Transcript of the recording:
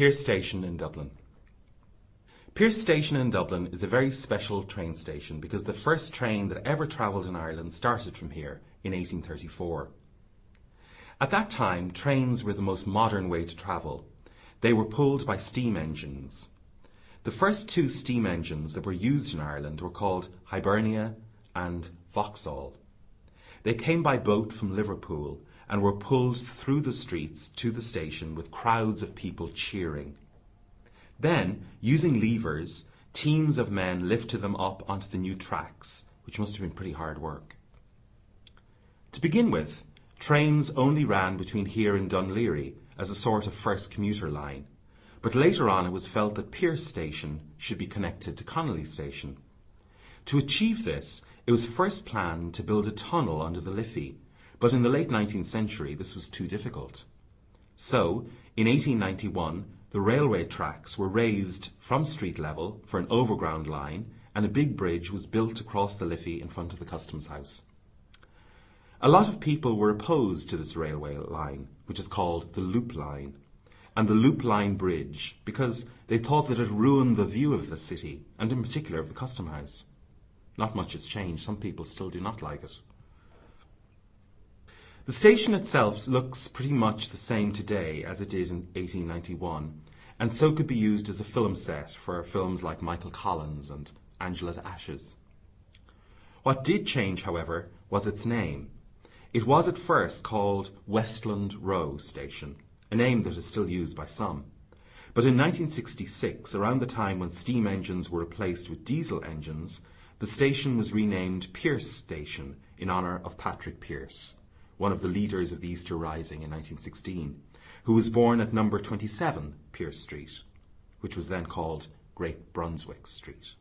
Pearse Station in Dublin. Pearse Station in Dublin is a very special train station because the first train that ever travelled in Ireland started from here in 1834. At that time, trains were the most modern way to travel. They were pulled by steam engines. The first two steam engines that were used in Ireland were called Hibernia and Vauxhall. They came by boat from Liverpool and were pulled through the streets to the station with crowds of people cheering. Then, using levers, teams of men lifted them up onto the new tracks, which must have been pretty hard work. To begin with, trains only ran between here and Laoghaire as a sort of first commuter line, but later on it was felt that Pearse Station should be connected to Connolly Station. To achieve this, it was first planned to build a tunnel under the Liffey, but in the late 19th century this was too difficult. So, in 1891, the railway tracks were raised from street level for an overground line and a big bridge was built across the Liffey in front of the Customs House. A lot of people were opposed to this railway line, which is called the Loop Line, and the Loop Line Bridge because they thought that it ruined the view of the city, and in particular of the Custom House. Not much has changed. Some people still do not like it. The station itself looks pretty much the same today as it did in 1891, and so could be used as a film set for films like Michael Collins and Angela's Ashes. What did change, however, was its name. It was at first called Westland Row Station, a name that is still used by some. But in 1966, around the time when steam engines were replaced with diesel engines, the station was renamed Pearse Station in honour of Patrick Pearse, one of the leaders of the Easter Rising in 1916, who was born at number 27 Pearse Street, which was then called Great Brunswick Street.